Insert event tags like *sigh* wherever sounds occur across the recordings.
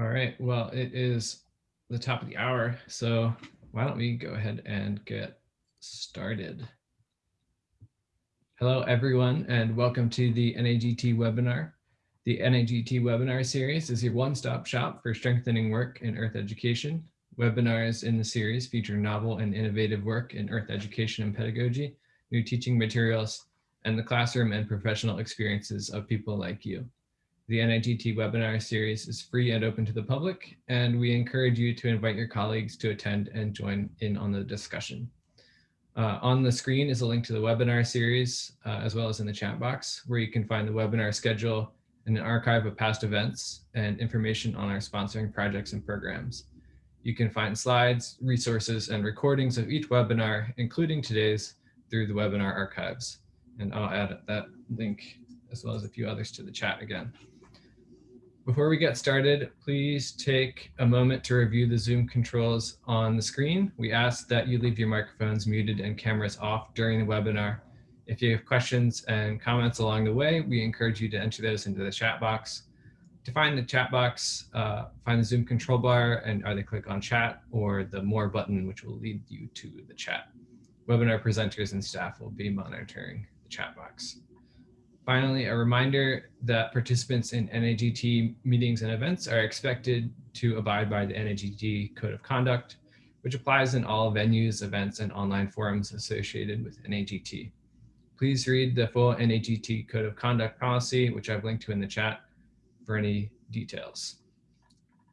All right, well, it is the top of the hour, so why don't we go ahead and get started. Hello, everyone, and welcome to the NAGT webinar. The NAGT webinar series is your one-stop shop for strengthening work in Earth education. Webinars in the series feature novel and innovative work in Earth education and pedagogy, new teaching materials, and the classroom and professional experiences of people like you. The NAGT webinar series is free and open to the public, and we encourage you to invite your colleagues to attend and join in on the discussion. Uh, on the screen is a link to the webinar series, uh, as well as in the chat box, where you can find the webinar schedule and an archive of past events and information on our sponsoring projects and programs. You can find slides, resources, and recordings of each webinar, including today's, through the webinar archives. And I'll add that link as well as a few others to the chat again. Before we get started, please take a moment to review the Zoom controls on the screen. We ask that you leave your microphones muted and cameras off during the webinar. If you have questions and comments along the way, we encourage you to enter those into the chat box. To find the chat box, uh, find the Zoom control bar and either click on chat or the more button, which will lead you to the chat. Webinar presenters and staff will be monitoring the chat box. Finally, a reminder that participants in NAGT meetings and events are expected to abide by the NAGT Code of Conduct, which applies in all venues, events, and online forums associated with NAGT. Please read the full NAGT Code of Conduct policy, which I've linked to in the chat for any details.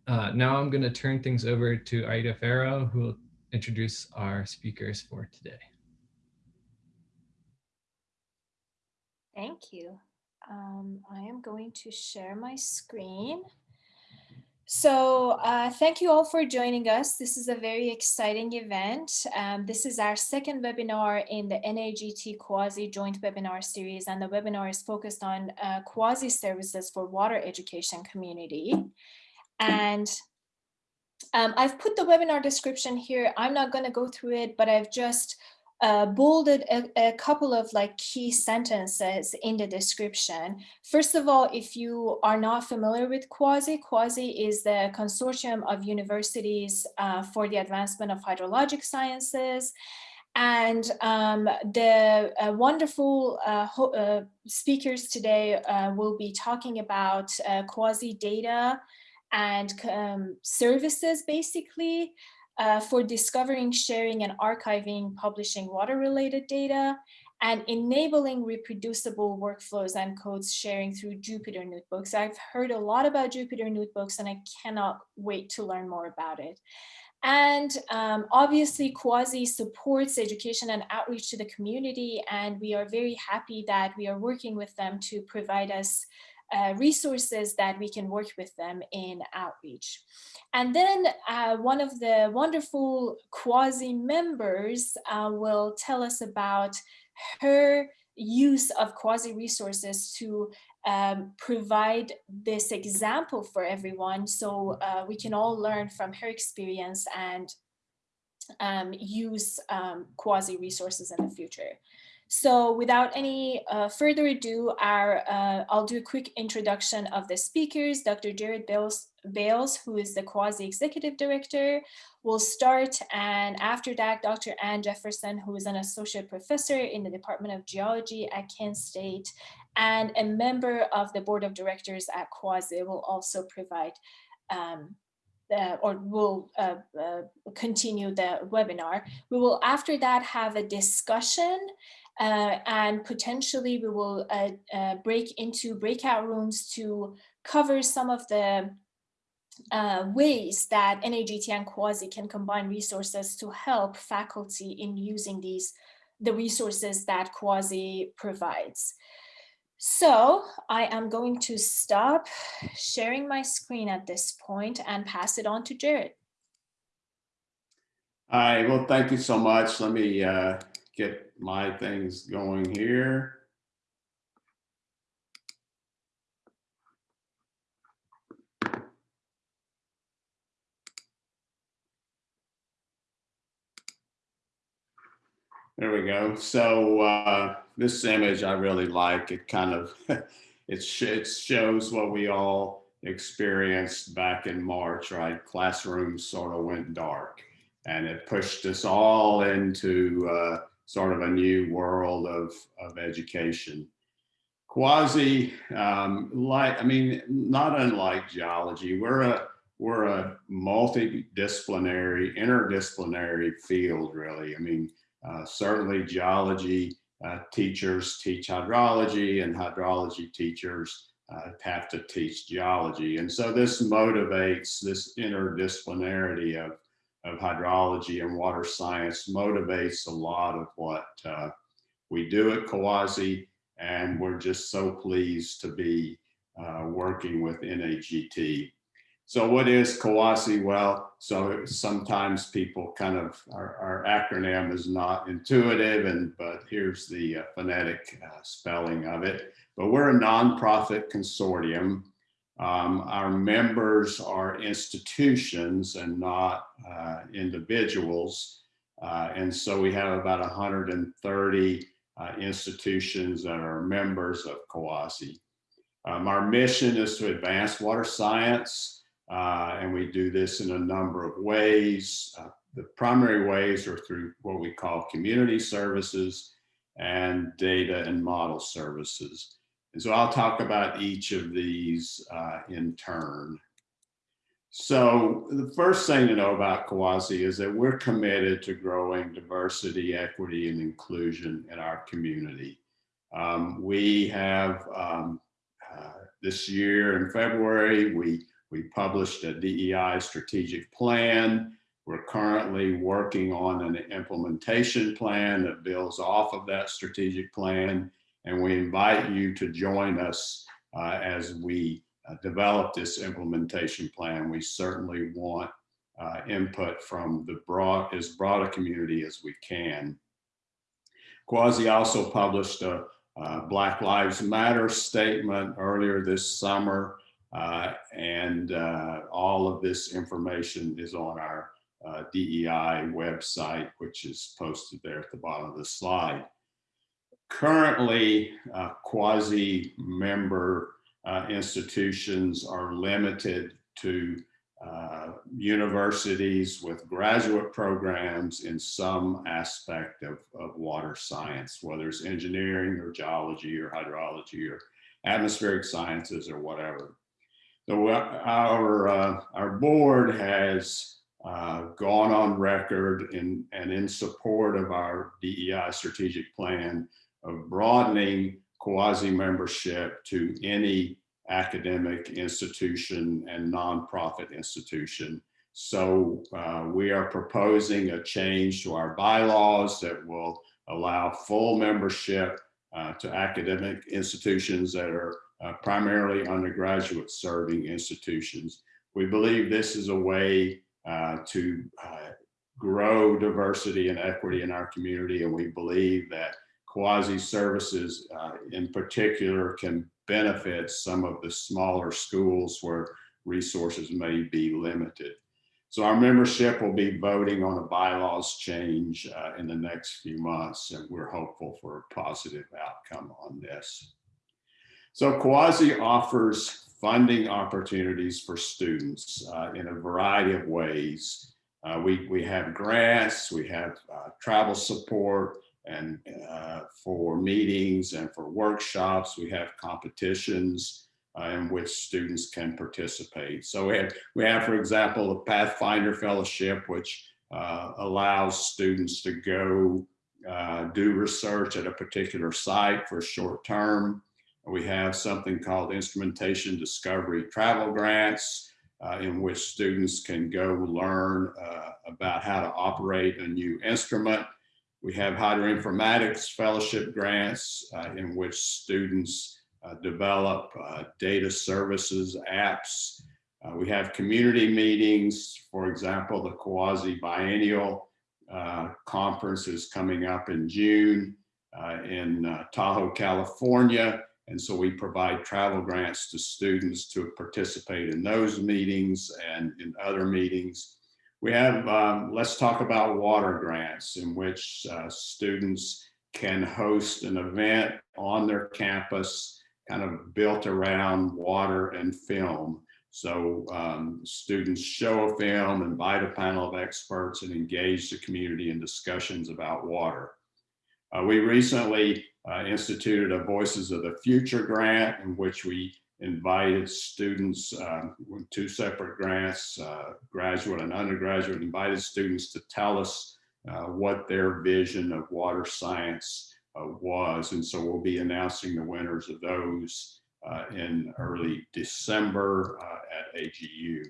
Uh, now I'm going to turn things over to Aida Farrow, who will introduce our speakers for today. Thank you. Um, I am going to share my screen. So uh, thank you all for joining us. This is a very exciting event. Um, this is our second webinar in the NAGT CUAHSI Joint Webinar Series, and the webinar is focused on uh, CUAHSI services for water education community. And um, I've put the webinar description here. I'm not going to go through it, but I've just uh, bolded a, a, couple of like key sentences in the description. First of all, if you are not familiar with CUAHSI, CUAHSI is the consortium of universities uh, for the advancement of hydrologic sciences. And um, the uh, wonderful uh, uh, speakers today uh, will be talking about CUAHSI data and um, services, basically, uh, for discovering, sharing, and archiving, publishing water-related data, and enabling reproducible workflows and codes sharing through Jupyter Notebooks. I've heard a lot about Jupyter Notebooks and I cannot wait to learn more about it. And um, obviously CUAHSI supports education and outreach to the community and we are very happy that we are working with them to provide us uh, resources that we can work with them in outreach. And then uh, one of the wonderful CUAHSI members uh, will tell us about her use of CUAHSI resources to um, provide this example for everyone so uh, we can all learn from her experience and um, use um, CUAHSI resources in the future. So without any uh, further ado, our, uh, I'll do a quick introduction of the speakers. Dr. Jared Bales, Bales, who is the CUAHSI-executive director, will start. And after that, Dr. Ann Jefferson, who is an associate professor in the Department of Geology at Kent State and a member of the board of directors at CUAHSI will also provide um, or will uh, uh, continue the webinar. We will after that have a discussion uh, and potentially we will uh, uh, break into breakout rooms to cover some of the uh, ways that NAGT and CUAHSI can combine resources to help faculty in using these the resources that CUAHSI provides. So I am going to stop sharing my screen at this point and pass it on to Jared. All right, well, thank you so much. Let me uh, get my things going here. There we go. So uh, this image I really like. It kind of *laughs* it, sh it shows what we all experienced back in March, right? Classrooms sort of went dark and it pushed us all into uh, sort of a new world of, of education. CUAHSI, um, like, I mean, not unlike geology, we're a, we're a multidisciplinary, interdisciplinary field, really. I mean, uh, certainly geology uh, teachers teach hydrology and hydrology teachers uh, have to teach geology. And so this motivates this interdisciplinarity of, of hydrology and water science motivates a lot of what uh, we do at CUAHSI. And we're just so pleased to be uh, working with NAGT. So what is CUAHSI? Well, so sometimes people kind of, our, our acronym is not intuitive, and but here's the uh, phonetic uh, spelling of it. But we're a nonprofit consortium. Um, our members are institutions and not uh, individuals. Uh, and so we have about 130 uh, institutions that are members of CUAHSI. Um, our mission is to advance water science, uh, and we do this in a number of ways. Uh, the primary ways are through what we call community services and data and model services. And so I'll talk about each of these uh, in turn. So the first thing to know about CUAHSI is that we're committed to growing diversity, equity, and inclusion in our community. Um, we have um, uh, this year in February, we we published a DEI strategic plan. We're currently working on an implementation plan that builds off of that strategic plan. And we invite you to join us uh, as we uh, develop this implementation plan. We certainly want uh, input from the broad, as broad a community as we can. CUAHSI also published a, a Black Lives Matter statement earlier this summer uh, and uh, all of this information is on our uh, DEI website, which is posted there at the bottom of the slide. Currently, uh, CUAHSI-member uh, institutions are limited to uh, universities with graduate programs in some aspect of, of water science, whether it's engineering or geology or hydrology or atmospheric sciences or whatever. So our, uh, our board has uh, gone on record in, and in support of our DEI strategic plan of broadening CUAHSI membership to any academic institution and nonprofit institution. So uh, we are proposing a change to our bylaws that will allow full membership uh, to academic institutions that are uh, primarily undergraduate serving institutions. We believe this is a way uh, to uh, grow diversity and equity in our community. And we believe that CUAHSI services uh, in particular can benefit some of the smaller schools where resources may be limited. So our membership will be voting on a bylaws change uh, in the next few months, and we're hopeful for a positive outcome on this. So CUAHSI offers funding opportunities for students uh, in a variety of ways. Uh, we, we have grants, we have uh, travel support, and uh, for meetings and for workshops, we have competitions uh, in which students can participate. So we have, we have for example, the Pathfinder Fellowship, which uh, allows students to go do research at a particular site for a short term. We have something called instrumentation discovery travel grants uh, in which students can go learn uh, about how to operate a new instrument. We have hydroinformatics fellowship grants uh, in which students uh, develop uh, data services apps. Uh, we have community meetings, for example, the CUAHSI Biennial Conference is coming up in June in Tahoe, California. And so we provide travel grants to students to participate in those meetings and in other meetings. We have, um, let's talk about water grants in which uh, students can host an event on their campus kind of built around water and film. So um, students show a film, invite a panel of experts, and engage the community in discussions about water. Uh, we recently uh, instituted a Voices of the Future grant in which we invited students, um, with two separate grants, uh, graduate and undergraduate, invited students to tell us uh, what their vision of water science uh, was. And so we'll be announcing the winners of those uh, in early December uh, at AGU.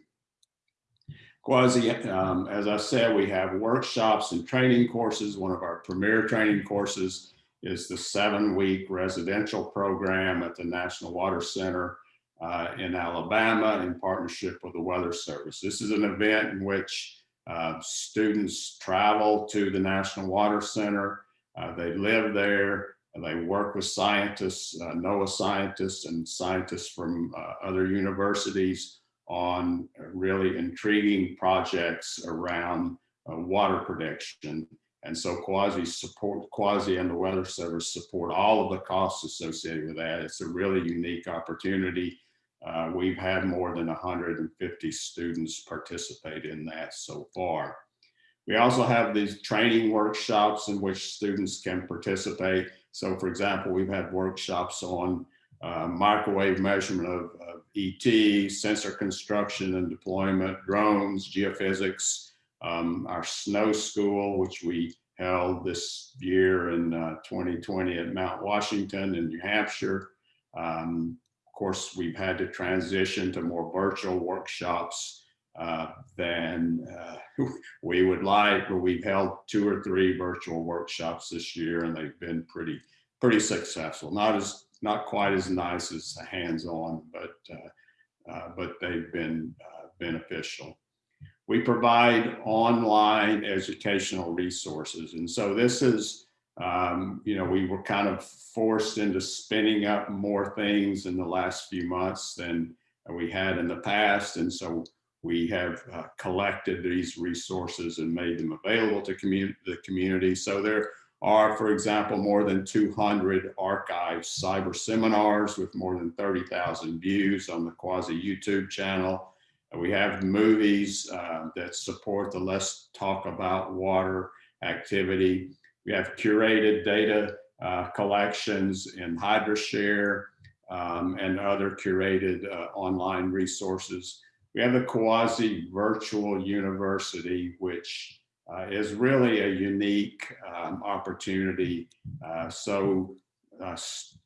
CUAHSI, um, as I said, we have workshops and training courses. One of our premier training courses is the seven week residential program at the National Water Center uh, in Alabama in partnership with the Weather Service. This is an event in which uh, students travel to the National Water Center. Uh, they live there. They work with scientists, uh, NOAA scientists and scientists from uh, other universities on really intriguing projects around uh, water prediction. And so CUAHSI support, CUAHSI and the Weather Service support all of the costs associated with that. It's a really unique opportunity. Uh, we've had more than 150 students participate in that so far. We also have these training workshops in which students can participate. So for example, we've had workshops on uh, microwave measurement of, of, ET, sensor construction and deployment, drones, geophysics, um, our snow school, which we held this year in uh, 2020 at Mount Washington in New Hampshire. Um, of course, we've had to transition to more virtual workshops uh, than uh, *laughs* we would like, but we've held two or three virtual workshops this year and they've been pretty, pretty successful. Not as, not quite as nice as hands-on, but, uh, uh, but they've been uh, beneficial. We provide online educational resources. And so this is, um, you know, we were kind of forced into spinning up more things in the last few months than we had in the past. And so we have uh, collected these resources and made them available to commun the community. So there are, for example, more than 200 archived cyber seminars with more than 30,000 views on the CUAHSI YouTube channel. We have movies uh, that support the Let's Talk About Water activity. We have curated data uh, collections in HydroShare um, and other curated uh, online resources. We have the CUAHSI Virtual University, which uh, is really a unique um, opportunity. Uh, so, uh,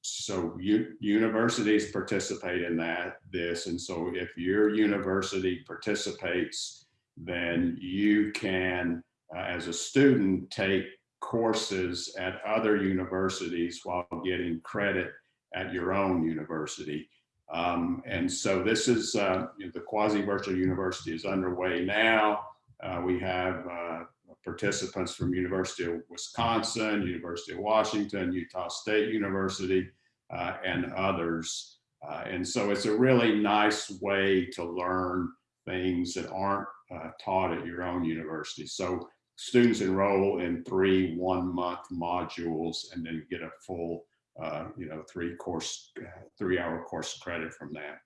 so universities participate in that, this, and so if your university participates, then you can, uh, as a student, take courses at other universities while getting credit at your own university. Um, and so this is uh, the CUAHSI-virtual university is underway now. Uh, we have uh, participants from University of Wisconsin, University of Washington, Utah State University, uh, and others. Uh, and so it's a really nice way to learn things that aren't uh, taught at your own university. So students enroll in three one month modules and then get a full uh, you know, three course, three hour course credit from that.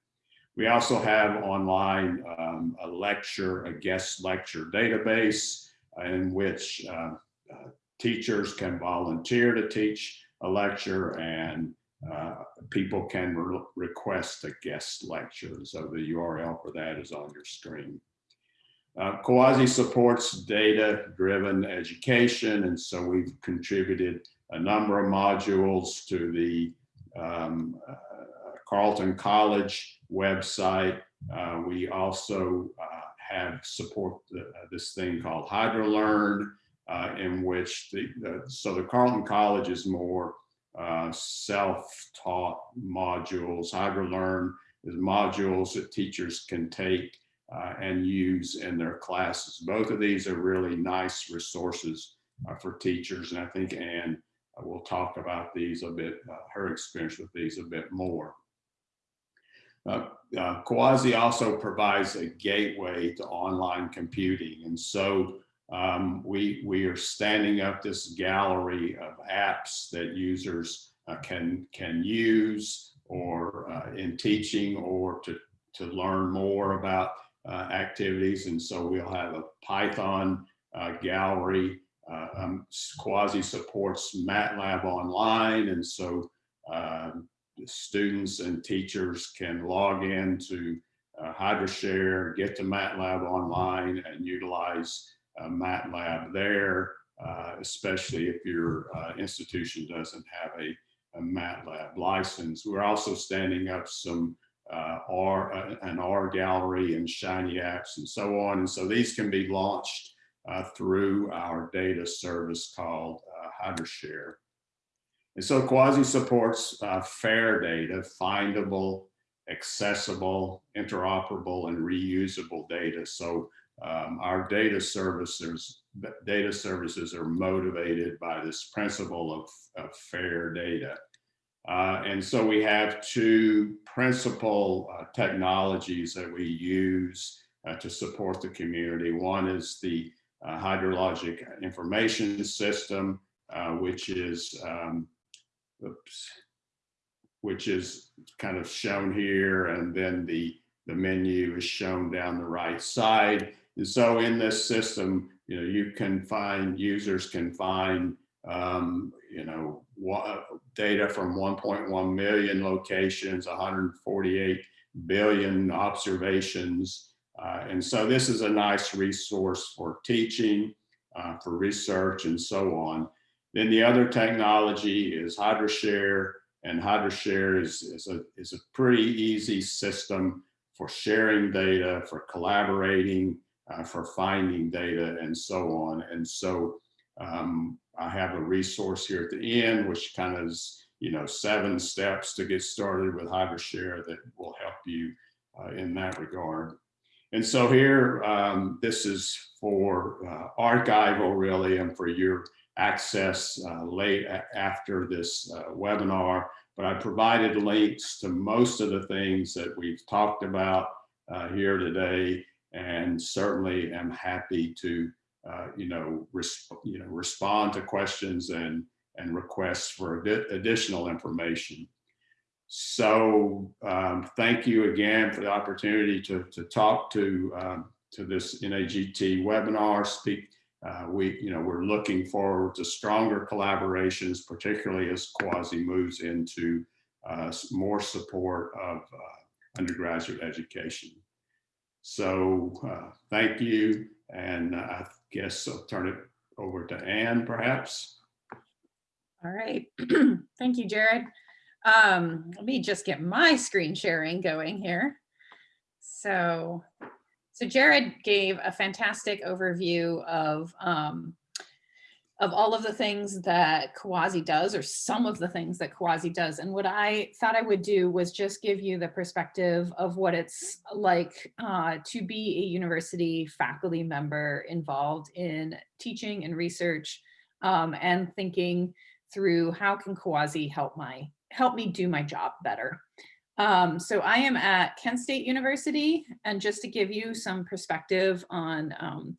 We also have online um, a lecture, a guest lecture database in which uh, uh, teachers can volunteer to teach a lecture and uh, people can re request a guest lecture. So the URL for that is on your screen. Uh, supports data-driven education, and so we've contributed a number of modules to the um, uh, Carleton College website. Uh, we also uh, have support uh, this thing called HydroLearn, uh, in which the, the, so the Carleton College is more uh, self-taught modules. HydroLearn is modules that teachers can take and use in their classes. Both of these are really nice resources for teachers, and I think Anne we'll talk about these a bit, uh, her experience with these a bit more. Uh, CUAHSI also provides a gateway to online computing. And so um, we, we are standing up this gallery of apps that users uh, can, can use or uh, in teaching or to, to learn more about uh, activities. And so we'll have a Python uh, gallery. Uh, um, CUAHSI supports MATLAB online. And so um, students and teachers can log in to uh, HydroShare, get to MATLAB online and utilize uh, MATLAB there, uh, especially if your uh, institution doesn't have a, a, MATLAB license. We're also standing up some uh, R, uh, an R gallery and Shiny apps and so on. And so these can be launched through our data service called HydroShare. And so CUAHSI supports FAIR data, findable, accessible, interoperable, and reusable data. So um, our data services, data services are motivated by this principle of, of fair data. Uh, and so we have two principal uh, technologies that we use uh, to support the community. One is the uh, hydrologic information system, uh, which is, um, oops, which is kind of shown here. And then the, the menu is shown down the right side. And so in this system, you know, you can find, users can find, um, you know, data from 1.1 million locations, 148 billion observations. Uh, and so this is a nice resource for teaching, uh, for research and so on. Then the other technology is HydroShare, and HydroShare is, is, a, is a pretty easy system for sharing data, for collaborating, uh, for finding data and so on. And so um, I have a resource here at the end, which kind of is, you know, seven steps to get started with HydroShare that will help you uh, in that regard. And so here, um, this is for uh, archival really and for your access uh, late after this uh, webinar, but I provided links to most of the things that we've talked about uh, here today, and certainly am happy to, uh, you know, you know, respond to questions and and requests for additional information. So um, thank you again for the opportunity to, to talk to, um, to this NAGT webinar, speak uh, we, you know, we're looking forward to stronger collaborations, particularly as CUAHSI moves into uh, more support of uh, undergraduate education. So uh, thank you. And I guess I'll turn it over to Anne, perhaps. All right. *clears throat* thank you, Jared. Um, let me just get my screen sharing going here. So so Jared gave a fantastic overview of um, of all of the things that CUAHSI does or some of the things that CUAHSI does. And what I thought I would do was just give you the perspective of what it's like uh, to be a university faculty member involved in teaching and research um, and thinking through how can CUAHSI help my help me do my job better. Um, so I am at Kent State University, and just to give you some perspective on um,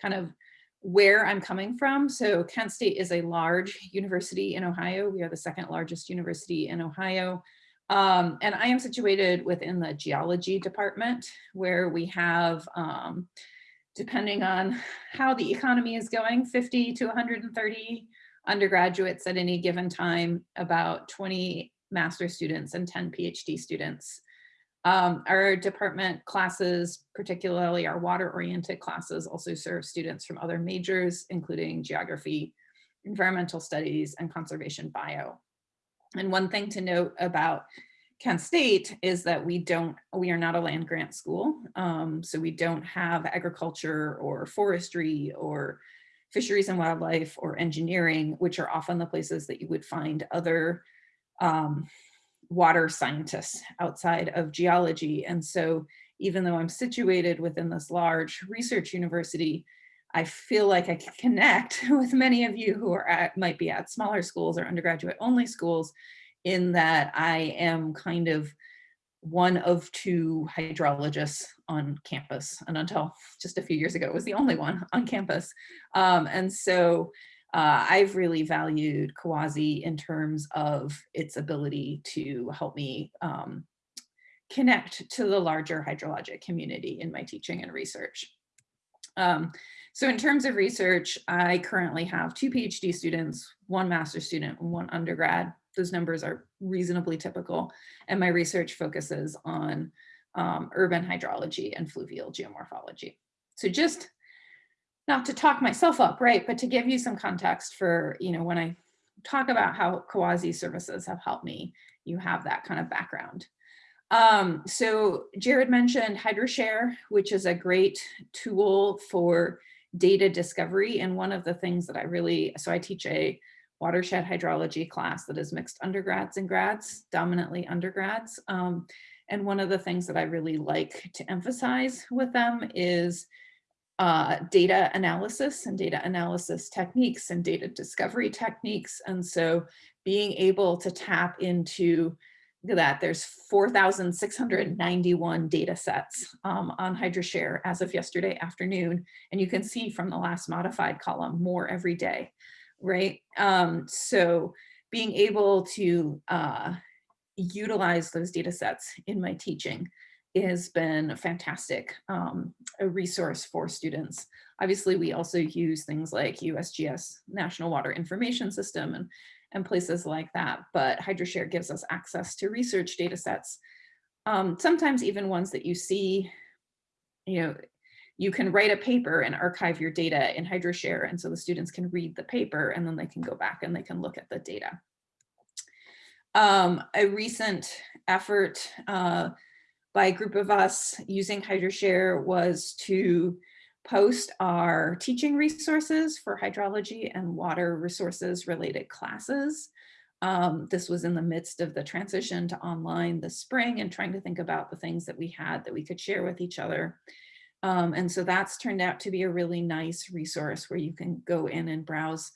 kind of where I'm coming from. So Kent State is a large university in Ohio. We are the second largest university in Ohio. Um, and I am situated within the geology department where we have, um, depending on how the economy is going, 50 to 130 undergraduates at any given time, about 20 master students and 10 PhD students. Um, our department classes, particularly our water-oriented classes, also serve students from other majors, including geography, environmental studies, and conservation bio. And one thing to note about Kent State is that we don't, we are not a land grant school. Um, so we don't have agriculture or forestry or fisheries and wildlife or engineering, which are often the places that you would find other um, water scientists outside of geology. And so even though I'm situated within this large research university, I feel like I can connect *laughs* with many of you who are at, might be at smaller schools or undergraduate only schools in that I am kind of one of two hydrologists on campus and until just a few years ago was the only one on campus. Um, and so uh, I've really valued CUAHSI in terms of its ability to help me um, connect to the larger hydrologic community in my teaching and research. Um, so in terms of research, I currently have two PhD students, one master student, and one undergrad. Those numbers are reasonably typical. And my research focuses on um, urban hydrology and fluvial geomorphology. So just not to talk myself up, right, but to give you some context for, you know, when I talk about how CUAHSI services have helped me, you have that kind of background. Um, so Jared mentioned HydroShare, which is a great tool for data discovery. And one of the things that I really, so I teach a watershed hydrology class that is mixed undergrads and grads, dominantly undergrads. Um, and one of the things that I really like to emphasize with them is uh, data analysis and data analysis techniques and data discovery techniques. And so being able to tap into that, there's 4,691 data sets um, on HydroShare as of yesterday afternoon. And you can see from the last modified column more every day, right? Um, so being able to uh, utilize those data sets in my teaching has been a fantastic, um, a resource for students. Obviously, we also use things like USGS National Water Information System and and places like that. But HydroShare gives us access to research data sets, um, sometimes even ones that you see, you know, you can write a paper and archive your data in HydroShare. And so the students can read the paper and then they can go back and they can look at the data. Um, a recent effort uh, by a group of us using HydroShare was to post our teaching resources for hydrology and water resources related classes. Um, this was in the midst of the transition to online this spring and trying to think about the things that we had that we could share with each other. Um, and so that's turned out to be a really nice resource where you can go in and browse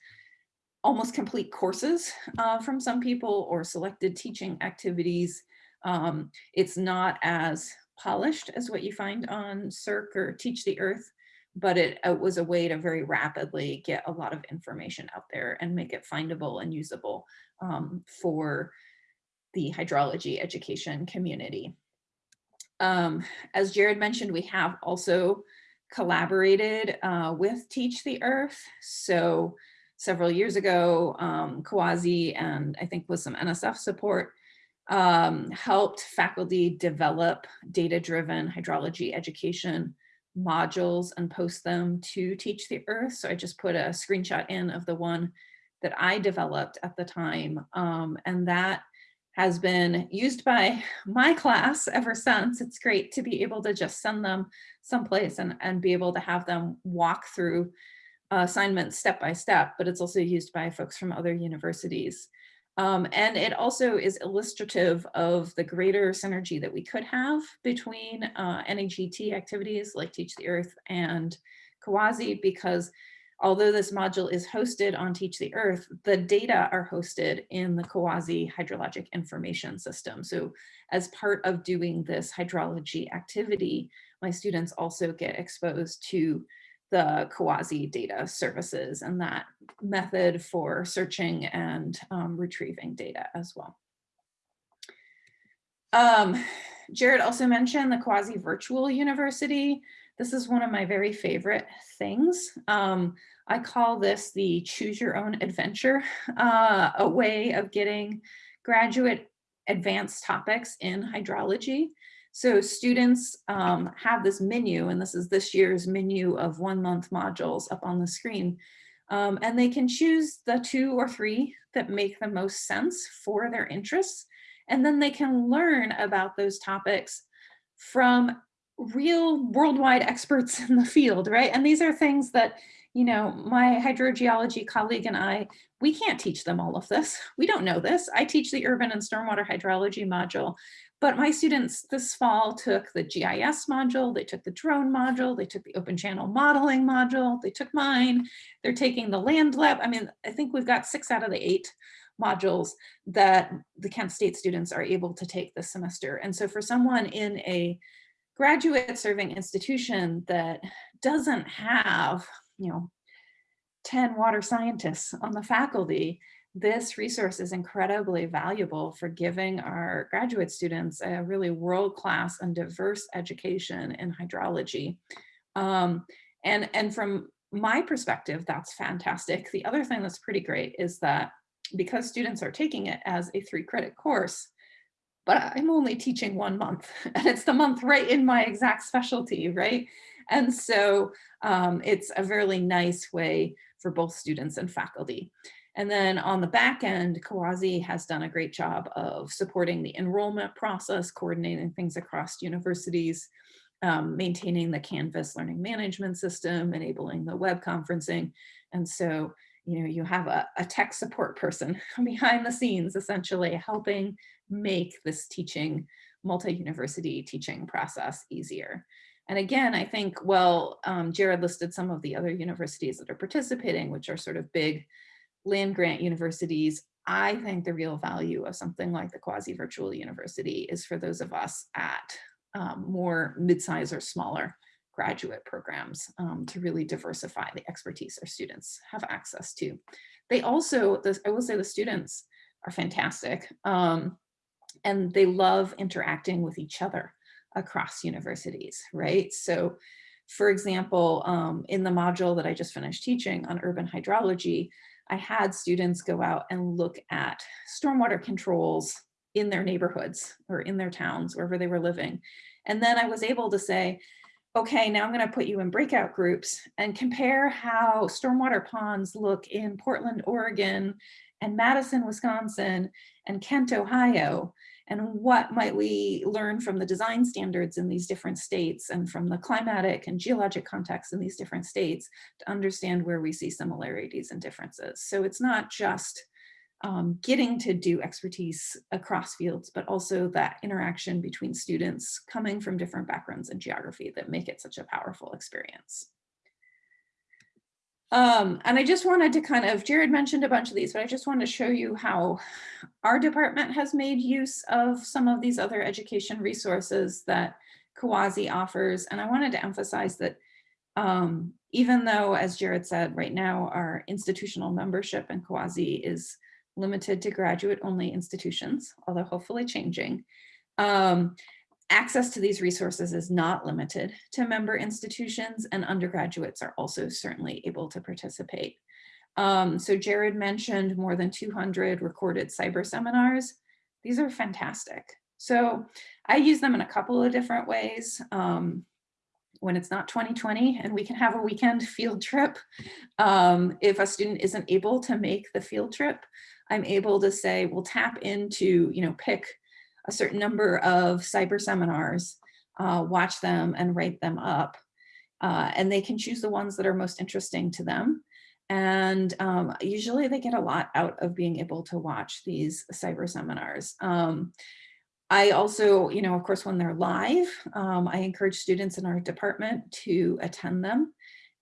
almost complete courses uh, from some people or selected teaching activities. Um, it's not as polished as what you find on SERC or Teach the Earth, but it, it, was a way to very rapidly get a lot of information out there and make it findable and usable um, for the hydrology education community. Um, as Jared mentioned, we have also collaborated uh, with Teach the Earth. So several years ago, um, CUAHSI and I think with some NSF support, um, helped faculty develop data-driven hydrology education modules and post them to Teach the Earth. So I just put a screenshot in of the one that I developed at the time. Um, and that has been used by my class ever since. It's great to be able to just send them someplace and, and be able to have them walk through uh, assignments step by step, but it's also used by folks from other universities. Um, and it also is illustrative of the greater synergy that we could have between uh, NAGT activities like Teach the Earth and CUAHSI, because although this module is hosted on Teach the Earth, the data are hosted in the CUAHSI hydrologic information system. So as part of doing this hydrology activity, my students also get exposed to the CUAHSI data services and that method for searching and um, retrieving data as well. Um, Jared also mentioned the CUAHSI Virtual University. This is one of my very favorite things. Um, I call this the choose your own adventure, uh, a way of getting graduate advanced topics in hydrology. So students um, have this menu, and this is this year's menu of one month modules up on the screen. Um, and they can choose the two or three that make the most sense for their interests. And then they can learn about those topics from real worldwide experts in the field, right? And these are things that, you know, my hydrogeology colleague and I, we can't teach them all of this. We don't know this. I teach the urban and stormwater hydrology module, but my students this fall took the GIS module, they took the drone module, they took the open channel modeling module, they took mine, they're taking the land lab. I mean, I think we've got six out of the eight modules that the Kent State students are able to take this semester. And so for someone in a graduate serving institution that doesn't have, you know, 10 water scientists on the faculty, this resource is incredibly valuable for giving our graduate students a really world-class and diverse education in hydrology. Um, and, and from my perspective, that's fantastic. The other thing that's pretty great is that because students are taking it as a three credit course, but I'm only teaching one month *laughs* and it's the month right in my exact specialty, right? And so um, it's a really nice way for both students and faculty. And then on the back end, CUAHSI has done a great job of supporting the enrollment process, coordinating things across universities, um, maintaining the Canvas learning management system, enabling the web conferencing. And so, you know, you have a, a tech support person *laughs* behind the scenes, essentially helping make this teaching, multi-university teaching process easier. And again, I think, well, um, Jared listed some of the other universities that are participating, which are sort of big land grant universities, I think the real value of something like the CUAHSI virtual university is for those of us at um, more mid-size or smaller graduate programs um, to really diversify the expertise our students have access to. They also, this, I will say the students are fantastic um, and they love interacting with each other across universities, right? So for example, um, in the module that I just finished teaching on urban hydrology, I had students go out and look at stormwater controls in their neighborhoods or in their towns, wherever they were living. And then I was able to say, okay, now I'm going to put you in breakout groups and compare how stormwater ponds look in Portland, Oregon, and Madison, Wisconsin, and Kent, Ohio and what might we learn from the design standards in these different states and from the climatic and geologic context in these different states to understand where we see similarities and differences. So it's not just um, getting to do expertise across fields, but also that interaction between students coming from different backgrounds and geography that make it such a powerful experience. Um, and I just wanted to kind of, Jared mentioned a bunch of these, but I just wanted to show you how our department has made use of some of these other education resources that CUAHSI offers. And I wanted to emphasize that um, even though, as Jared said, right now our institutional membership in CUAHSI is limited to graduate only institutions, although hopefully changing. Um, access to these resources is not limited to member institutions and undergraduates are also certainly able to participate. Um, so Jared mentioned more than 200 recorded cyber seminars. These are fantastic. So I use them in a couple of different ways. Um, when it's not 2020 and we can have a weekend field trip, um, if a student isn't able to make the field trip, I'm able to say, we'll tap into, you know, pick a certain number of cyber seminars, uh, watch them and write them up. Uh, and they can choose the ones that are most interesting to them. And um, usually they get a lot out of being able to watch these cyber seminars. Um, I also, you know, of course, when they're live, um, I encourage students in our department to attend them.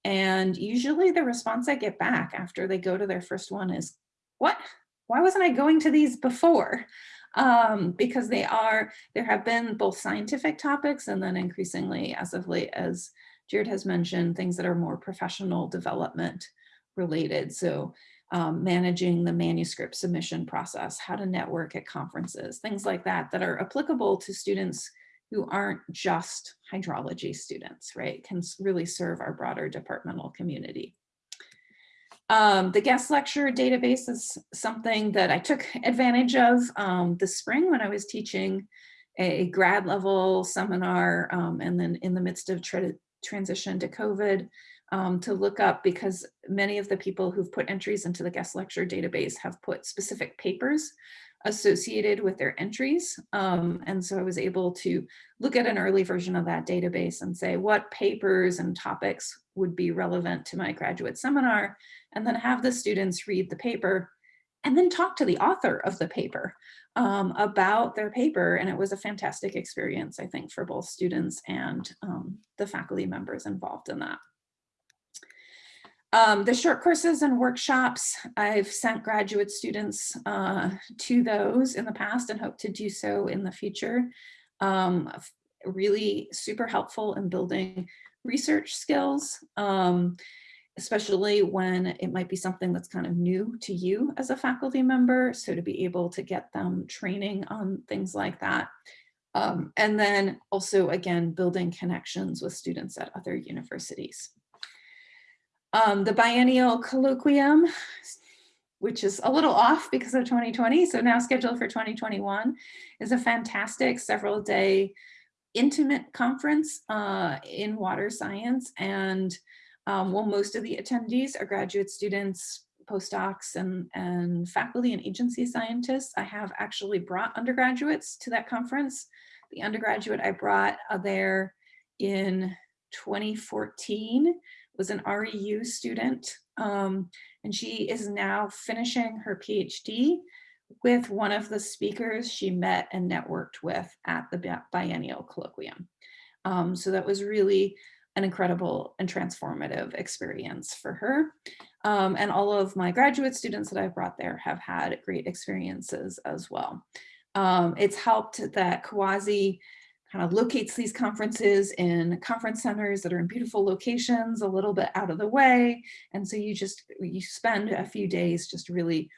And usually the response I get back after they go to their first one is, what? Why wasn't I going to these before? Um, because they are, there have been both scientific topics and then increasingly as of late, as Jared has mentioned, things that are more professional development related. So um, managing the manuscript submission process, how to network at conferences, things like that, that are applicable to students who aren't just hydrology students, right? Can really serve our broader departmental community. Um, the guest lecture database is something that I took advantage of um, this spring when I was teaching a grad level seminar um, and then in the midst of tra transition to COVID um, to look up because many of the people who've put entries into the guest lecture database have put specific papers associated with their entries. Um, and so I was able to look at an early version of that database and say what papers and topics would be relevant to my graduate seminar, and then have the students read the paper and then talk to the author of the paper um, about their paper. And it was a fantastic experience, I think, for both students and um, the faculty members involved in that. Um, the short courses and workshops, I've sent graduate students uh, to those in the past and hope to do so in the future. Um, really super helpful in building research skills. Um, especially when it might be something that's kind of new to you as a faculty member. So to be able to get them training on things like that. Um, and then also, again, building connections with students at other universities. Um, the biennial colloquium, which is a little off because of 2020, so now scheduled for 2021, is a fantastic several day intimate conference uh, in water science. And um, well, most of the attendees are graduate students, postdocs, and, and faculty and agency scientists. I have actually brought undergraduates to that conference. The undergraduate I brought uh, there in 2014 was an REU student, um, and she is now finishing her PhD with one of the speakers she met and networked with at the biennial colloquium. Um, so that was really an incredible and transformative experience for her. Um, and all of my graduate students that I've brought there have had great experiences as well. Um, it's helped that CUAHSI kind of locates these conferences in conference centers that are in beautiful locations, a little bit out of the way. And so you just, you spend a few days just really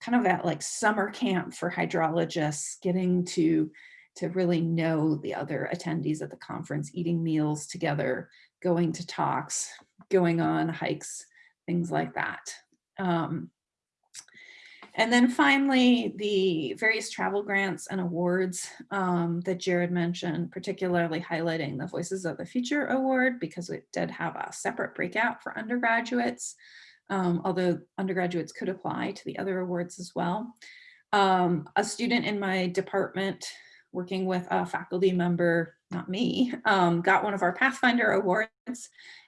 kind of at like summer camp for hydrologists, getting to, to really know the other attendees at the conference, eating meals together, going to talks, going on hikes, things like that. Um, and then finally, the various travel grants and awards um, that Jared mentioned, particularly highlighting the Voices of the Future Award, because it did have a separate breakout for undergraduates, um, although undergraduates could apply to the other awards as well. Um, a student in my department working with a faculty member, not me, um, got one of our Pathfinder Awards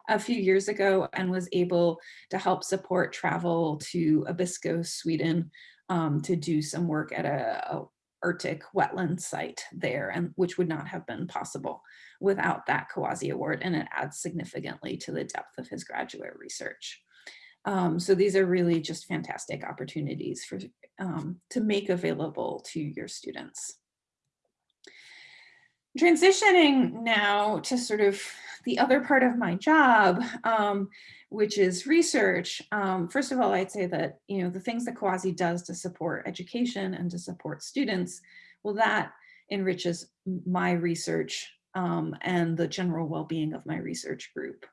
a few years ago and was able to help support travel to Abisko, Sweden um, to do some work at a, a Arctic wetland site there, and which would not have been possible without that CUAHSI award, and it adds significantly to the depth of his graduate research. Um, so these are really just fantastic opportunities for um, to make available to your students. Transitioning now to sort of the other part of my job, um, which is research. Um, first of all, I'd say that, you know, the things that CUAHSI does to support education and to support students, well, that enriches my research um, and the general well-being of my research group.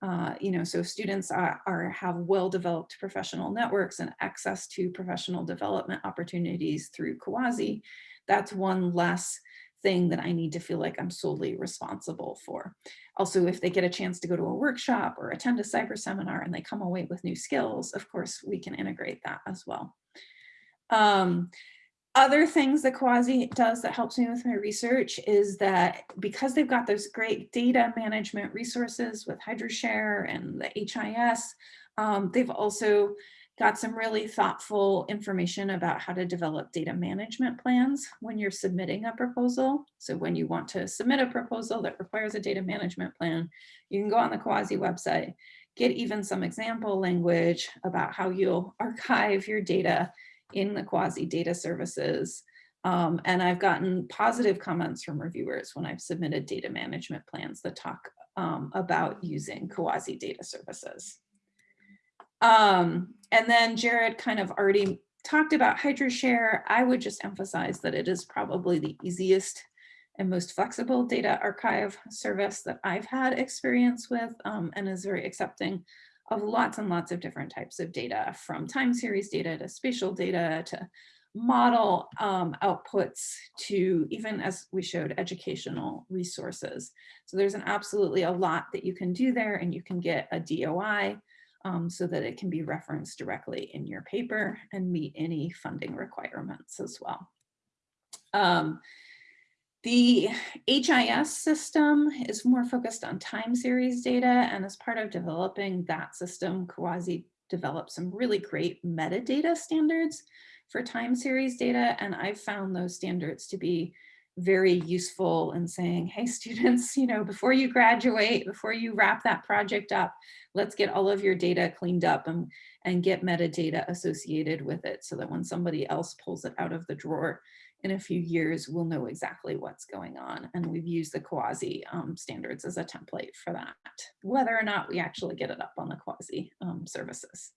Uh, you know, so students are, are have well-developed professional networks and access to professional development opportunities through CUAHSI. That's one less thing that I need to feel like I'm solely responsible for. Also, if they get a chance to go to a workshop or attend a cyber seminar and they come away with new skills, of course, we can integrate that as well. Um, other things that CUAHSI does that helps me with my research is that because they've got those great data management resources with HydroShare and the HIS, um, they've also got some really thoughtful information about how to develop data management plans when you're submitting a proposal. So when you want to submit a proposal that requires a data management plan, you can go on the CUAHSI website, get even some example language about how you'll *laughs* archive your data in the CUAHSI data services. Um, and I've gotten positive comments from reviewers when I've submitted data management plans that talk um, about using CUAHSI data services. Um, and then Jared kind of already talked about HydroShare. I would just emphasize that it is probably the easiest and most flexible data archive service that I've had experience with um, and is very accepting of lots and lots of different types of data from time series data to spatial data to model um, outputs to even as we showed educational resources. So there's an absolutely a lot that you can do there and you can get a DOI um, so that it can be referenced directly in your paper and meet any funding requirements as well. Um, the HIS system is more focused on time series data and as part of developing that system, CUAHSI developed some really great metadata standards for time series data and I've found those standards to be very useful in saying, hey students, *laughs* you know, before you graduate, before you wrap that project up, let's get all of your data cleaned up and, and get metadata associated with it so that when somebody else pulls it out of the drawer, in a few years, we'll know exactly what's going on. And we've used the CUAHSI um, standards as a template for that, whether or not we actually get it up on the CUAHSI um, services.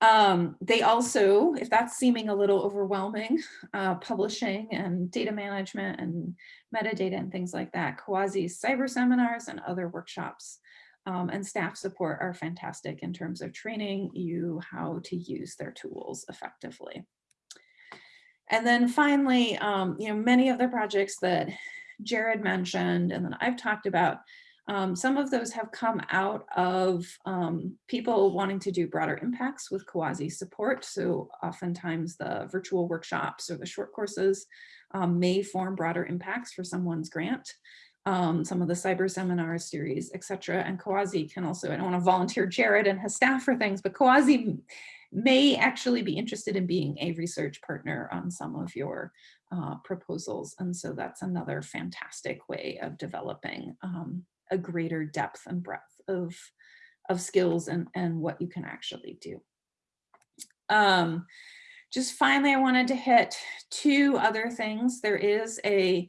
Um, they also, if that's seeming a little overwhelming, uh, publishing and data management and metadata and things like that, CUAHSI cyber seminars and other workshops um, and staff support are fantastic in terms of training you how to use their tools effectively. And then finally, um, you know, many of the projects that Jared mentioned and then I've talked about, um, some of those have come out of um, people wanting to do broader impacts with CUAHSI support. So oftentimes the virtual workshops or the short courses um, may form broader impacts for someone's grant. Um, some of the cyber seminar series, et cetera. And CUAHSI can also, I don't want to volunteer Jared and his staff for things, but CUAHSI may actually be interested in being a research partner on some of your uh, proposals. And so that's another fantastic way of developing um, a greater depth and breadth of, of skills and, and what you can actually do. Um, just finally, I wanted to hit two other things. There is a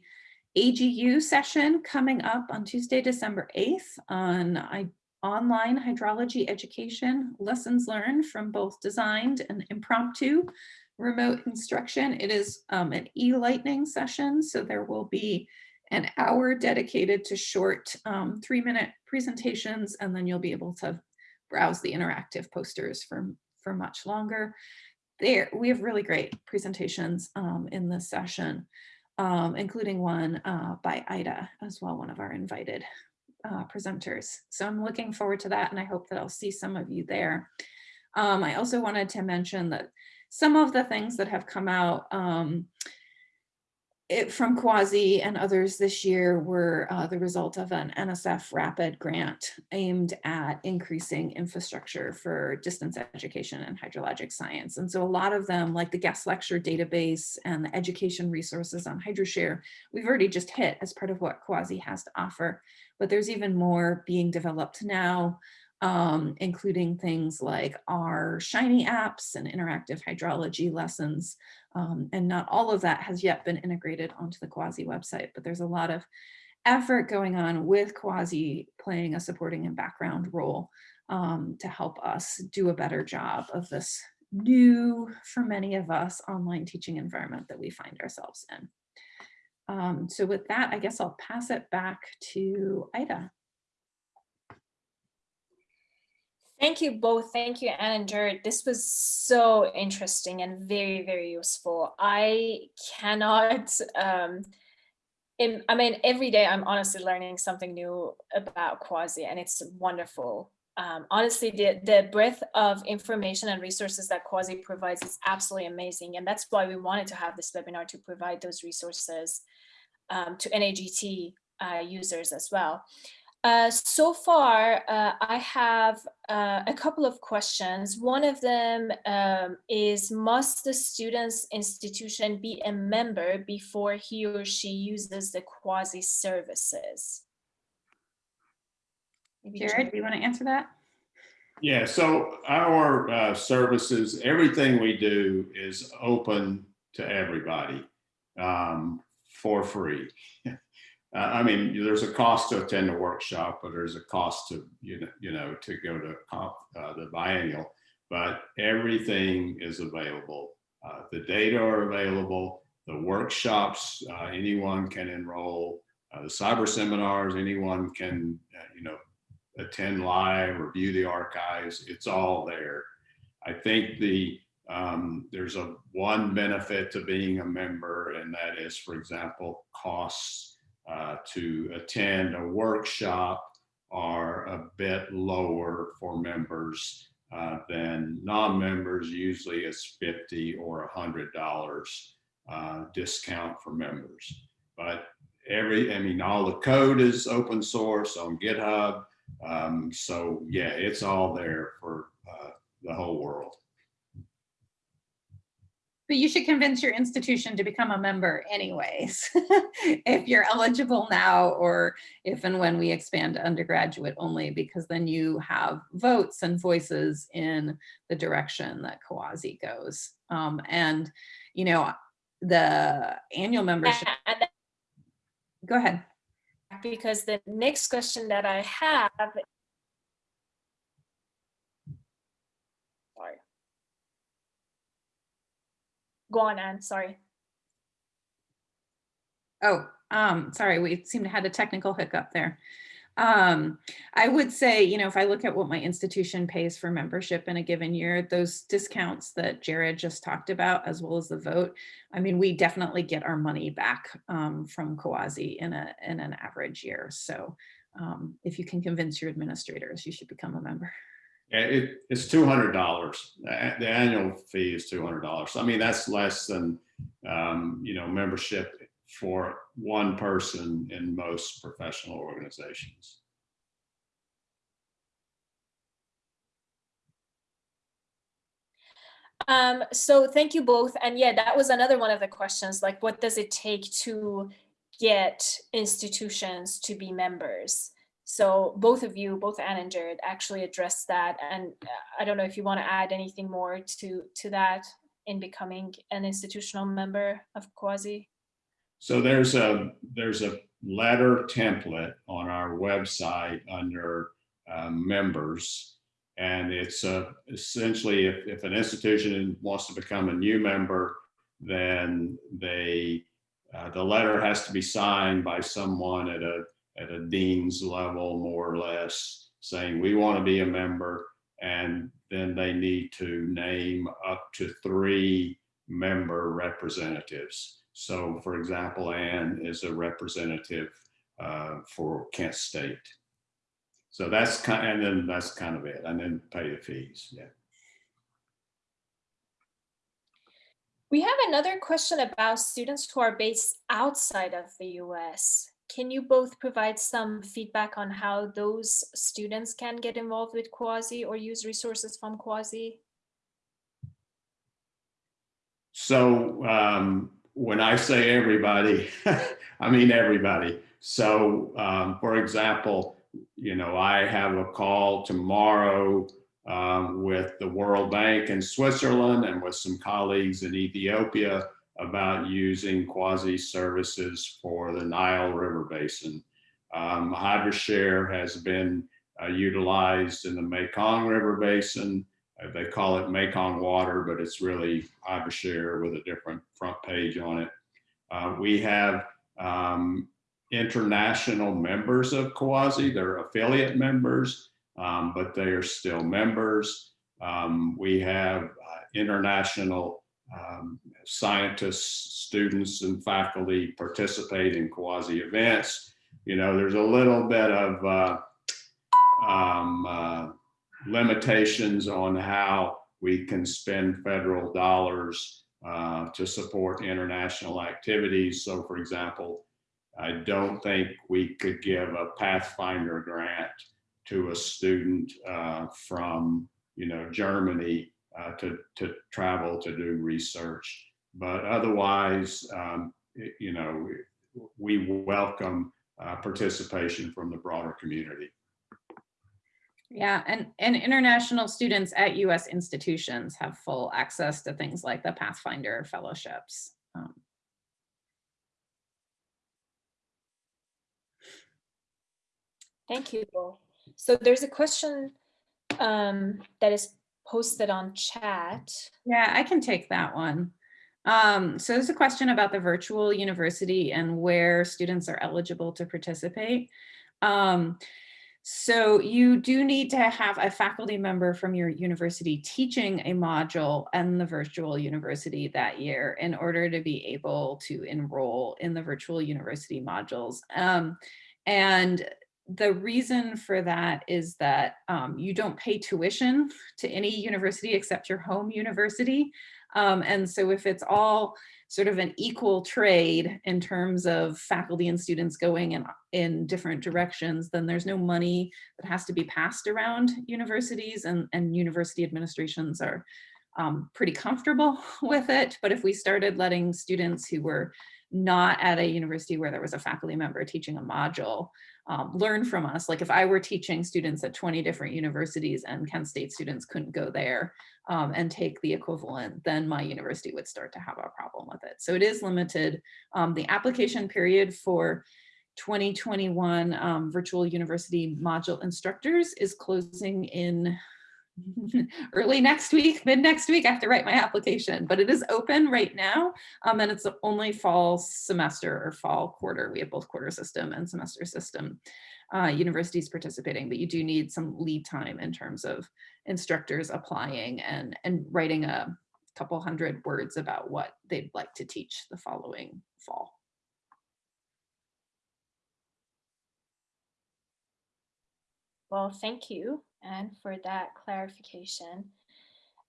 AGU session coming up on Tuesday, December 8th on I, online hydrology education, lessons learned from both designed and impromptu remote instruction. It is um, an e-lightning session, so there will be an hour dedicated to short um, three minute presentations, and then you'll be able to browse the interactive posters for, for much longer. There, we have really great presentations um, in this session, um, including one uh, by Ida as well, one of our invited uh, presenters. So I'm looking forward to that and I hope that I'll see some of you there. Um, I also wanted to mention that some of the things that have come out um, it, from CUAHSI and others this year were uh, the result of an NSF RAPID grant aimed at increasing infrastructure for distance education and hydrologic science. And so a lot of them, like the guest lecture database and the education resources on HydroShare, we've already just hit as part of what CUAHSI has to offer. But there's even more being developed now um, including things like our Shiny apps and interactive hydrology lessons. Um, and not all of that has yet been integrated onto the CUAHSI website, but there's a lot of effort going on with CUAHSI playing a supporting and background role um, to help us do a better job of this new, for many of us, online teaching environment that we find ourselves in. Um, so with that, I guess I'll pass it back to Ida. Thank you both. Thank you, Anne and Jared. This was so interesting and very, very useful. I cannot, um, in, I mean, every day I'm honestly learning something new about CUAHSI and it's wonderful. Um, honestly, the, the breadth of information and resources that CUAHSI provides is absolutely amazing. And that's why we wanted to have this webinar to provide those resources um, to NAGT uh, users as well. Uh, so far, uh, I have uh, a couple of questions. One of them um, is, must the student's institution be a member before he or she uses the CUAHSI services? Maybe Jared, do you want to answer that? Yeah, so our uh, services, everything we do is open to everybody um, for free. *laughs* Uh, I mean, there's a cost to attend a workshop, but there's a cost to, you know, you know to go to uh, the biennial, but everything is available. Uh, the data are available, the workshops, uh, anyone can enroll, uh, the cyber seminars, anyone can, uh, you know, attend live, review the archives, it's all there. I think the um, there's a one benefit to being a member, and that is, for example, costs uh, to attend a workshop are a bit lower for members uh, than non-members. Usually it's 50 or $100 uh, discount for members. But every, I mean, all the code is open source on GitHub. Um, so yeah, it's all there for uh, the whole world. But you should convince your institution to become a member anyways, *laughs* if you're eligible now or if and when we expand undergraduate only, because then you have votes and voices in the direction that CUAHSI goes. Um, and, you know, the annual membership, go ahead. because the next question that I have. Sorry. Go on, Anne, sorry. Oh, um, sorry, we seem to had a technical hiccup there. Um, I would say, you know, if I look at what my institution pays for membership in a given year, those discounts that Jared just talked about, as well as the vote, I mean, we definitely get our money back um, from CUAHSI in a in an average year. So um, if you can convince your administrators, you should become a member. It, it's two hundred dollars. The the annual fee is two hundred dollars. I mean, that's less than, um, you know, membership for one person in most professional organizations. Um, so thank you both. And yeah, that was another one of the questions, like what does it take to get institutions to be members? So both of you, both Anne and Jared actually addressed that. And uh, I don't know if you want to add anything more to, to that in becoming an institutional member of CUAHSI. So there's a, there's a letter template on our website under um, members. And it's uh, essentially if, if an institution wants to become a new member, then they, uh, the letter has to be signed by someone at a, at a dean's level, more or less, saying we want to be a member. And then they need to name up to three member representatives. So for example, Anne is a representative uh, for Kent State. So that's kind, and then that's kind of it, and then pay the fees, yeah. We have another question about students who are based outside of the US. Can you both provide some feedback on how those students can get involved with CUAHSI or use resources from CUAHSI? So um, when I say everybody, *laughs* I mean everybody. So um, for example, you know, I have a call tomorrow um, with the World Bank in Switzerland and with some colleagues in Ethiopia about using CUAHSI services for the Nile River Basin. Um, HydroShare has been uh, utilized in the Mekong River Basin. Uh, they call it Mekong Water, but it's really HydroShare with a different front page on it. Uh, we have um, international members of CUAHSI. They're affiliate members, um, but they are still members. Um, we have uh, international um, scientists, students, and faculty participate in CUAHSI events. You know, there's a little bit of uh, um, uh, limitations on how we can spend federal dollars uh, to support international activities. So for example, I don't think we could give a Pathfinder grant to a student uh, from, you know, Germany uh, to, to travel to do research. But otherwise, um, it- you know, we welcome uh, participation from the broader community. Yeah, and, and international students at US institutions have full access to things like the Pathfinder fellowships. Um, Thank you. So there's a question um, that is posted on chat. Yeah, I can take that one. Um, so there's a question about the virtual university and where students are eligible to participate. Um, so you do need to have a faculty member from your university teaching a module in the virtual university that year in order to be able to enroll in the virtual university modules. Um, and the reason for that is that um, you don't pay tuition to any university except your home university. Um, and so if it's all sort of an equal trade in terms of faculty and students going in, in different directions, then there's no money that has to be passed around universities and, and university administrations are um, pretty comfortable *laughs* with it. But if we started letting students who were not at a university where there was a faculty member teaching a module, um, learn from us. Like if I were teaching students at 20 different universities and Kent State students couldn't go there um, and take the equivalent, then my university would start to have a problem with it. So it is limited. Um, the application period for 2021 um, virtual university module instructors is closing in *laughs* early next week, mid next week, I have to write my application, but it is open right now. Um, and it's only fall semester or fall quarter. We have both quarter system and semester system uh, universities participating, but you do need some lead time in terms of instructors applying and, and writing a couple hundred words about what they'd like to teach the following fall. Well, thank you, Anne, for that clarification.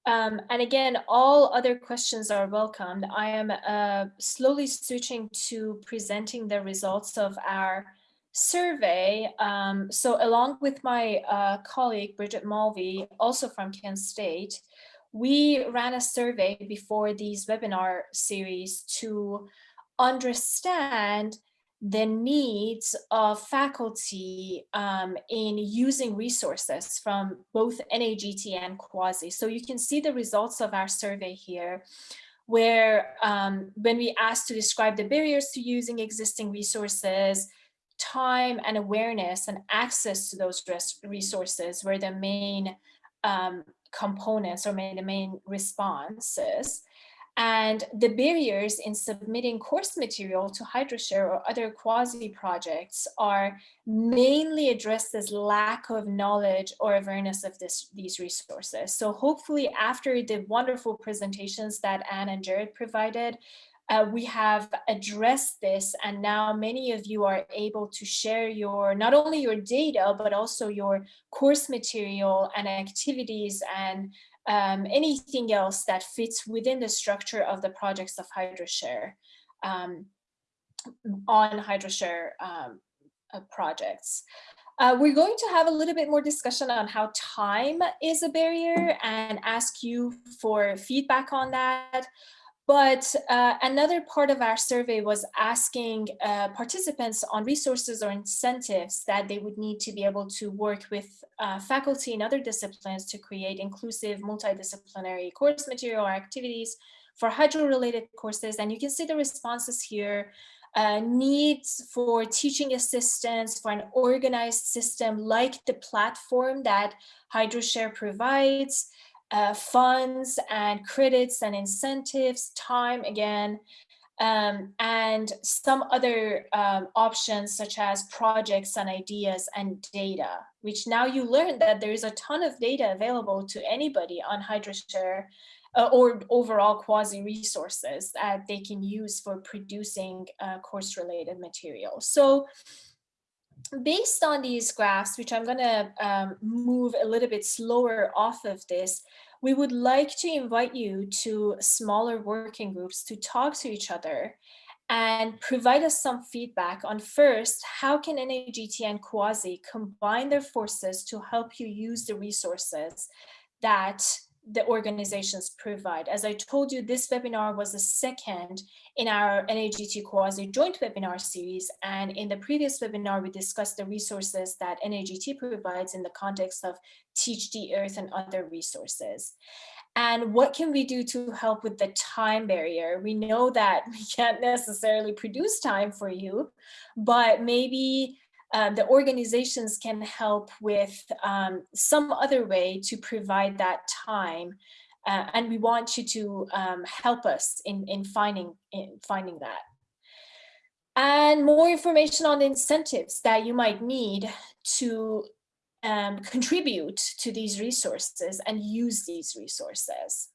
Um, and again, all other questions are welcomed. I am uh, slowly switching to presenting the results of our survey. Um, so along with my uh, colleague, Bridget Mulvey, also from Kent State, we ran a survey before these webinar series to understand the needs of faculty um, in using resources from both NAGT and CUAHSI. So you can see the results of our survey here, where um, when we asked to describe the barriers to using existing resources, time and awareness and access to those resources were the main um, components or the main responses. And the barriers in submitting course material to HydroShare or other CUAHSI projects are mainly addressed as lack of knowledge or awareness of this, these resources. So hopefully after the wonderful presentations that Anne and Jared provided, uh, we have addressed this and now many of you are able to share your not only your data but also your course material and activities and um, anything else that fits within the structure of the projects of HydroShare um, on HydroShare um, uh, projects. Uh, we're going to have a little bit more discussion on how time is a barrier and ask you for feedback on that. But uh, another part of our survey was asking uh, participants on resources or incentives that they would need to be able to work with uh, faculty in other disciplines to create inclusive multidisciplinary course material or activities for hydro-related courses. And you can see the responses here. Uh, needs for teaching assistance for an organized system like the platform that HydroShare provides, uh, funds and credits and incentives, time again, um, and some other um, options such as projects and ideas and data, which now you learn that there is a ton of data available to anybody on HydroShare uh, or overall CUAHSI resources that they can use for producing uh, course related material. So based on these graphs, which I'm going to um, move a little bit slower off of this, we would like to invite you to smaller working groups to talk to each other and provide us some feedback on first, how can NAGT and CUAHSI combine their forces to help you use the resources that the organizations provide. As I told you, this webinar was the second in our NAGT CUAHSI joint webinar series. And in the previous webinar, we discussed the resources that NAGT provides in the context of Teach the Earth and other resources. And what can we do to help with the time barrier? We know that *laughs* we can't necessarily produce time for you, but maybe uh, the organizations can help with um, some other way to provide that time. Uh, and we want you to um, help us in, in, finding, in finding that. And more information on the incentives that you might need to um, contribute to these resources and use these resources.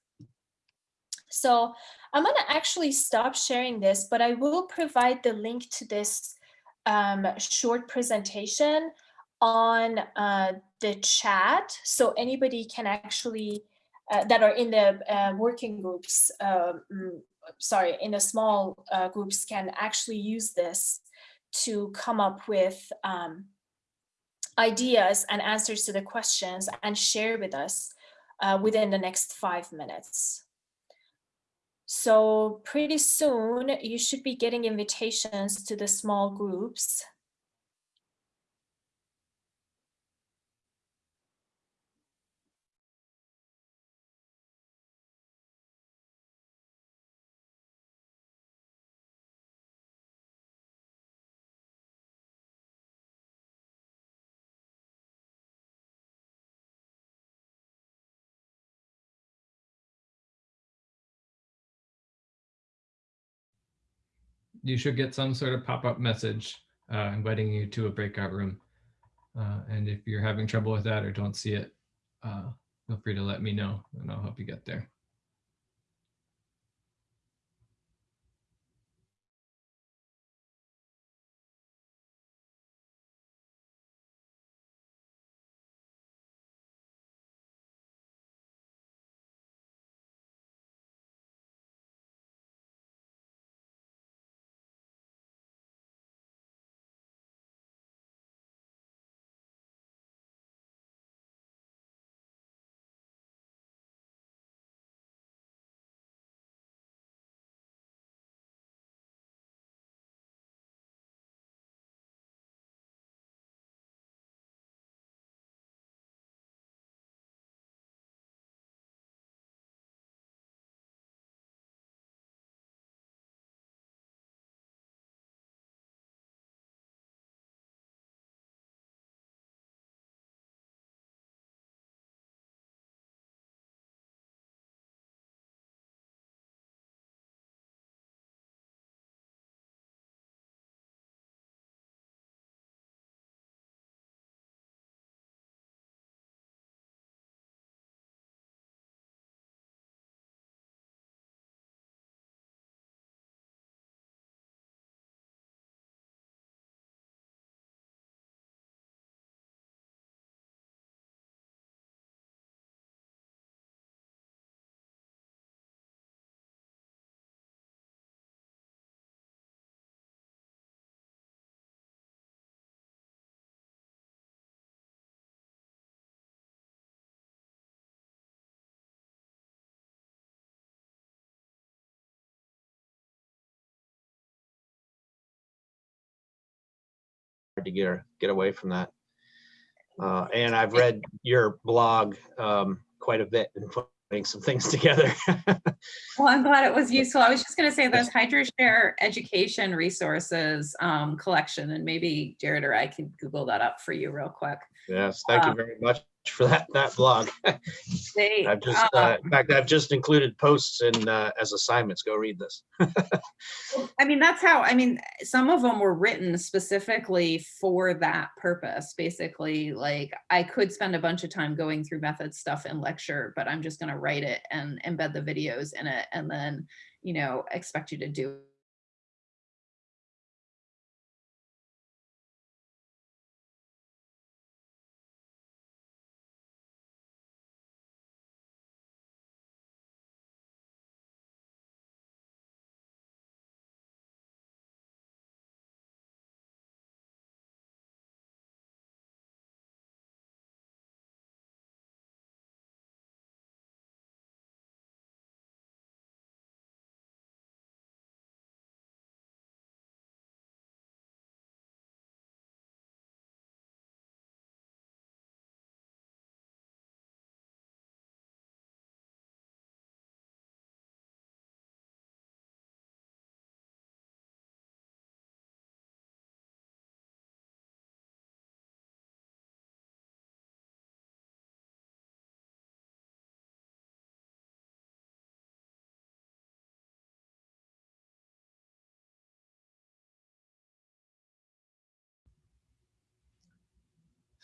So I'm going to actually stop sharing this, but I will provide the link to this um, short presentation on uh, the chat. So anybody can actually, uh, that are in the uh, working groups, um, sorry, in the small uh, groups can actually use this to come up with um, ideas and answers to the questions and share with us uh, within the next five minutes. So pretty soon you should be getting invitations to the small groups. You should get some sort of pop-up message uh, inviting you to a breakout room. Uh, and if you're having trouble with that or don't see it, uh, feel free to let me know and I'll help you get there. To get, get away from that. Uh, and I've read your blog um, quite a bit and putting some things *laughs* together. Well, I'm glad it was useful. I was just going to say those HydroShare education resources um, collection, and maybe Jared or I can Google that up for you real quick. yes, thank you Um, very much *laughs* for that that blog. They, I've just, uh, uh, in fact, I've just included posts in uh, as assignments. Go read this. *laughs* I mean, that's how, I mean, some of them were written specifically for that purpose. Basically, like I could spend a bunch of time going through method stuff in lecture, but I'm just going to write it and embed the videos in it and then, you know, expect you to do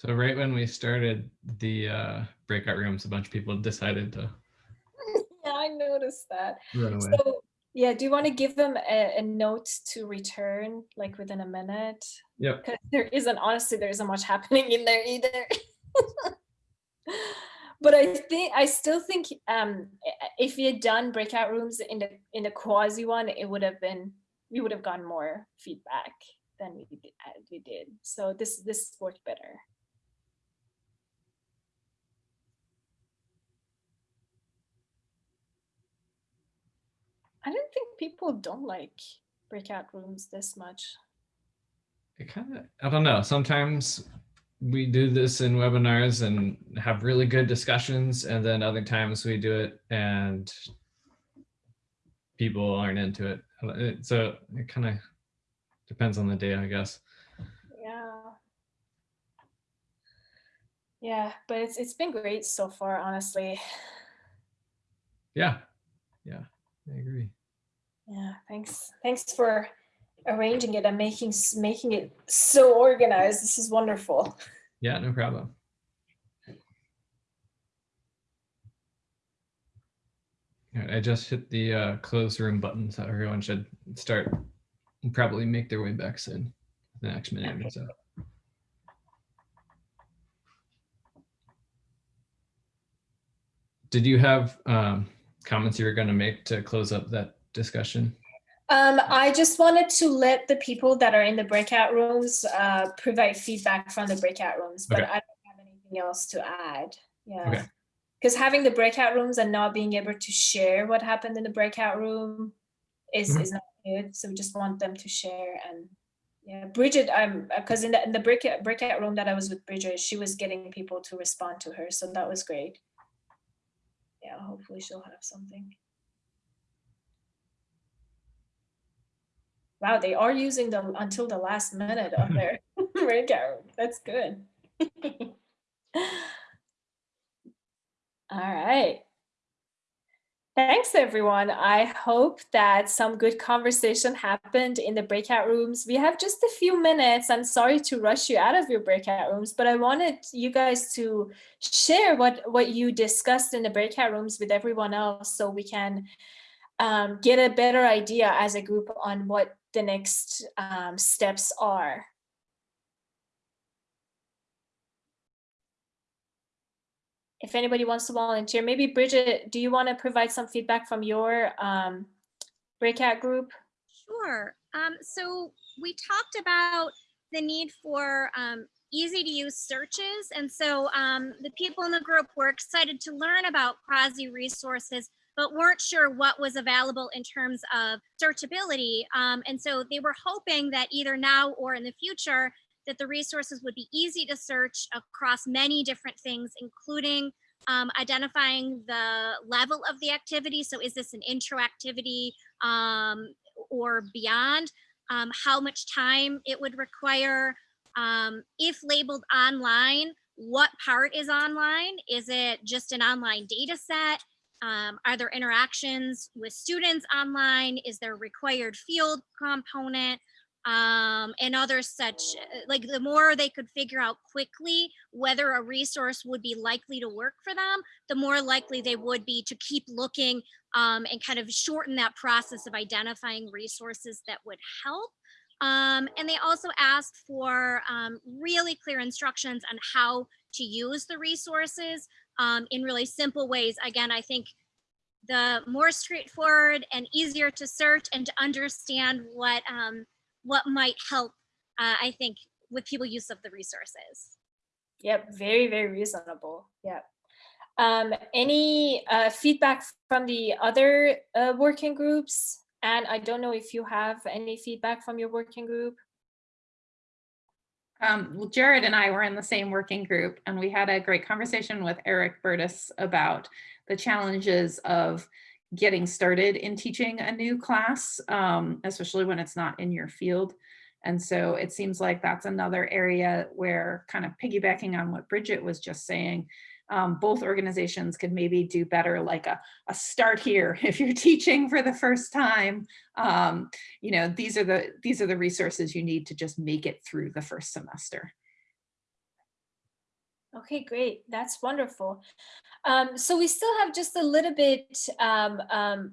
So right when we started the uh, breakout rooms, a bunch of people decided to *laughs* Yeah, I noticed that. So, yeah, do you want to give them a, a note to return like within a minute? Yep. Because there isn't, honestly, there isn't much happening in there either. *laughs* but I think, I still think um, if we had done breakout rooms in the, in the CUAHSI one, it would have been, we would have gotten more feedback than we did, we did. So this, this worked better. I don't think people don't like breakout rooms this much. It kind of, I don't know. Sometimes we do this in webinars and have really good discussions, and then other times we do it and people aren't into it. So it kind of depends on the day, I guess. Yeah. Yeah, but it's it's been great so far, honestly. Yeah, yeah, I agree. Yeah, thanks. Thanks for arranging it and making making it so organized. This is wonderful. Yeah, no problem. All right, I just hit the uh, close room button, so everyone should start and probably make their way back soon, the next minute or so. Did you have um, comments you were going to make to close up that discussion? Um, I just wanted to let the people that are in the breakout rooms uh, provide feedback from the breakout rooms, but Okay. I don't have anything else to add. Yeah. Okay. Because having the breakout rooms and not being able to share what happened in the breakout room is, Mhm. is not good. So we just want them to share and yeah, Bridget, I'm because in the in the breakout breakout room that I was with Bridget, she was getting people to respond to her, so that was great. Yeah, hopefully she'll have something. Wow, they are using the until the last minute of their *laughs* *laughs* breakout. room. That's good. *laughs* All right. Thanks, everyone. I hope that some good conversation happened in the breakout rooms. We have just a few minutes. I'm sorry to rush you out of your breakout rooms, but I wanted you guys to share what, what you discussed in the breakout rooms with everyone else so we can um, get a better idea as a group on what the next um, steps are. If anybody wants to volunteer, maybe Bridget, do you want to provide some feedback from your um, breakout group? Sure. Um, so we talked about the need for um, easy to use searches. And so um, the people in the group were excited to learn about CUAHSI resources, but weren't sure what was available in terms of searchability. Um, and so they were hoping that either now or in the future, that the resources would be easy to search across many different things, including um, identifying the level of the activity. So is this an intro activity um, or beyond? Um, how much time it would require? Um, if labeled online, what part is online? Is it just an online data set? Um, are there interactions with students online? Is there required field component? Um, and other such uh, like the more they could figure out quickly whether a resource would be likely to work for them, the more likely they would be to keep looking um, and kind of shorten that process of identifying resources that would help. Um, and they also asked for um, really clear instructions on how to use the resources um, in really simple ways. Again, I think the more straightforward and easier to search and to understand what um, what might help, uh, I think, with people use of the resources. Yep, very, very reasonable. Yep. Um, any uh, feedback from the other uh, working groups? And I don't know if you have any feedback from your working group. Um, well, Jared and I were in the same working group and we had a great conversation with Eric Burtis about the challenges of getting started in teaching a new class, um, especially when it's not in your field. And so it seems like that's another area where kind of piggybacking on what Bridget was just saying, um, both organizations could maybe do better like a, a start here *laughs* if you're teaching for the first time. Um, you know, these are the these are the resources you need to just make it through the first semester. Okay, great. That's wonderful. Um, so we still have just a little bit, um, um,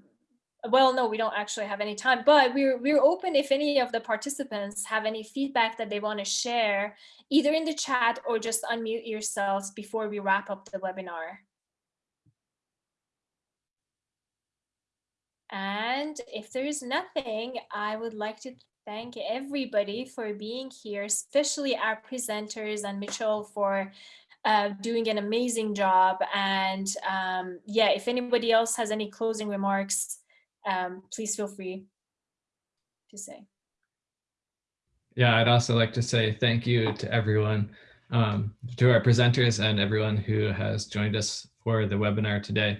well, no, we don't actually have any time, but we're, we're open if any of the participants have any feedback that they want to share, either in the chat or just unmute yourselves before we wrap up the webinar. And if there's nothing, I would like to thank everybody for being here, especially our presenters and Mitchell for doing an amazing job. And um, yeah, if anybody else has any closing remarks, um, please feel free to say. Yeah, I'd also like to say thank you to everyone, um, to our presenters and everyone who has joined us for the webinar today.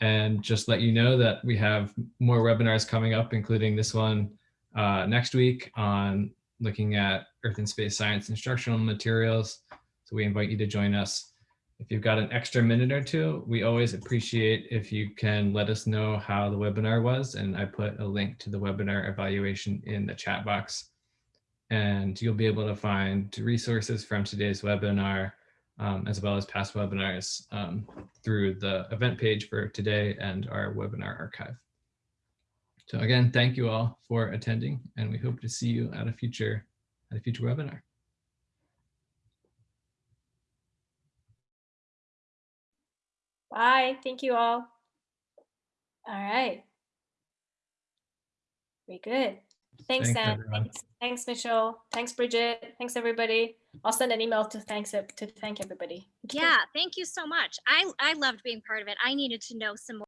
And just let you know that we have more webinars coming up, including this one uh, next week on looking at Earth and Space Science instructional materials. So we invite you to join us. If you've got an extra minute or two, we always appreciate if you can let us know how the webinar was. And I put a link to the webinar evaluation in the chat box. And you'll be able to find resources from today's webinar, um, as well as past webinars um, through the event page for today and our webinar archive. So again, thank you all for attending and we hope to see you at a future, at a future webinar. Bye. Thank you all. All right. Very good. Thanks, Thanks, Sam. Thanks, thanks, Mitchell. Thanks, Bridget. Thanks, everybody. I'll send an email to thanks to thank everybody. Yeah, thank you so much. I, I loved being part of it. I needed to know some more.